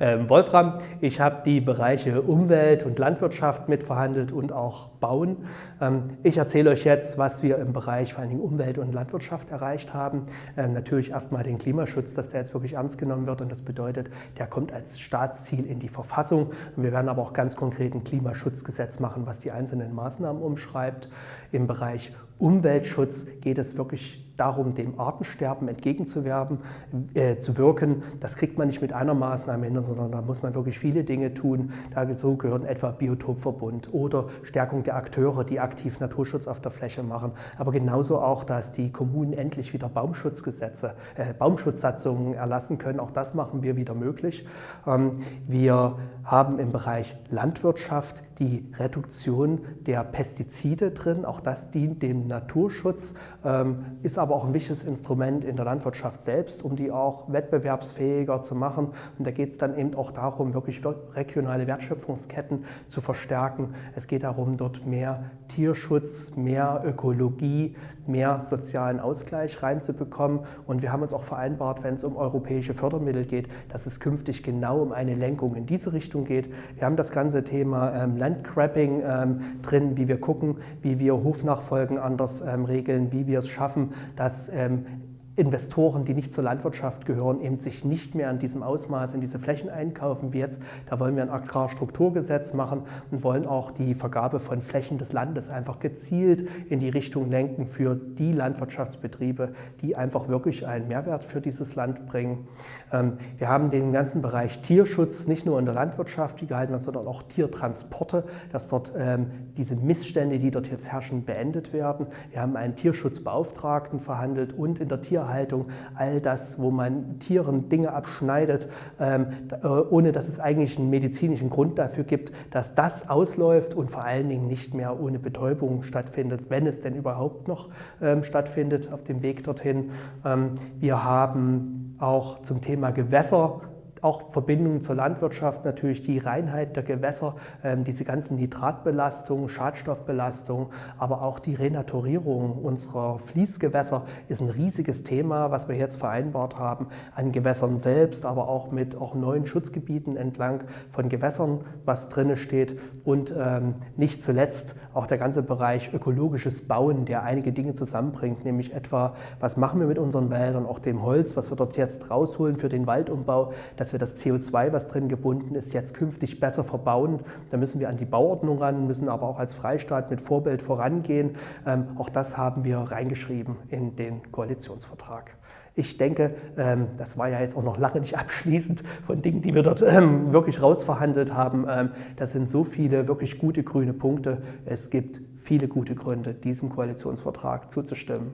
Ähm, Wolfram, ich habe die Bereiche Umwelt und Landwirtschaft mitverhandelt und auch Bauen. Ähm, ich erzähle euch jetzt, was wir im Bereich vor allen Dingen Umwelt und Landwirtschaft erreicht haben. Ähm, natürlich erstmal den Klimaschutz, dass der jetzt wirklich ernst genommen wird und das bedeutet, der kommt als Staatsziel in die Verfassung. Und wir werden aber auch ganz konkret ein Klimaschutzgesetz machen, was die einzelnen Maßnahmen umschreibt. Im Bereich Umweltschutz geht es wirklich darum, dem Artensterben entgegenzuwerben, äh, zu wirken. Das kriegt man nicht mit einer Maßnahme hin, sondern da muss man wirklich viele Dinge tun. Dazu gehören etwa Biotopverbund oder Stärkung der Akteure, die aktiv Naturschutz auf der Fläche machen. Aber genauso auch, dass die Kommunen endlich wieder Baumschutzgesetze, äh, Baumschutzsatzungen erlassen können. Auch das machen wir wieder möglich. Ähm, wir haben im Bereich Landwirtschaft die Reduktion der Pestizide drin. Auch das dient dem Naturschutz, ähm, ist aber auch ein wichtiges Instrument in der Landwirtschaft selbst, um die auch wettbewerbsfähiger zu machen. Und da geht es dann eben auch darum, wirklich regionale Wertschöpfungsketten zu verstärken. Es geht darum, dort mehr Tierschutz, mehr Ökologie, mehr sozialen Ausgleich reinzubekommen. Und wir haben uns auch vereinbart, wenn es um europäische Fördermittel geht, dass es künftig genau um eine Lenkung in diese Richtung geht. Wir haben das ganze Thema ähm, Landgrabbing ähm, drin, wie wir gucken, wie wir Hofnachfolgen anders ähm, regeln, wie wir es schaffen, dass ähm, Investoren, die nicht zur Landwirtschaft gehören, eben sich nicht mehr in diesem Ausmaß in diese Flächen einkaufen wie jetzt. Da wollen wir ein Agrarstrukturgesetz machen und wollen auch die Vergabe von Flächen des Landes einfach gezielt in die Richtung lenken für die Landwirtschaftsbetriebe, die einfach wirklich einen Mehrwert für dieses Land bringen. Ähm, wir haben den ganzen Bereich Tierschutz nicht nur in der Landwirtschaft gehalten, sondern auch Tiertransporte, dass dort ähm, diese Missstände, die dort jetzt herrschen, beendet werden. Wir haben einen Tierschutzbeauftragten verhandelt und in der Tierhaltung Tierhaltung, all das, wo man Tieren Dinge abschneidet, ähm, äh, ohne dass es eigentlich einen medizinischen Grund dafür gibt, dass das ausläuft und vor allen Dingen nicht mehr ohne Betäubung stattfindet, wenn es denn überhaupt noch ähm, stattfindet auf dem Weg dorthin. Ähm, wir haben auch zum Thema Gewässer auch Verbindungen zur Landwirtschaft, natürlich die Reinheit der Gewässer, ähm, diese ganzen Nitratbelastungen, Schadstoffbelastungen, aber auch die Renaturierung unserer Fließgewässer ist ein riesiges Thema, was wir jetzt vereinbart haben an Gewässern selbst, aber auch mit auch neuen Schutzgebieten entlang von Gewässern, was drin steht. Und ähm, nicht zuletzt auch der ganze Bereich ökologisches Bauen, der einige Dinge zusammenbringt, nämlich etwa, was machen wir mit unseren Wäldern, auch dem Holz, was wir dort jetzt rausholen für den Waldumbau, das dass wir das CO2, was drin gebunden ist, jetzt künftig besser verbauen. Da müssen wir an die Bauordnung ran, müssen aber auch als Freistaat mit Vorbild vorangehen. Ähm, auch das haben wir reingeschrieben in den Koalitionsvertrag. Ich denke, ähm, das war ja jetzt auch noch lange nicht abschließend von Dingen, die wir dort ähm, wirklich rausverhandelt haben. Das sind so viele wirklich gute grüne Punkte. Es gibt viele gute Gründe, diesem Koalitionsvertrag zuzustimmen.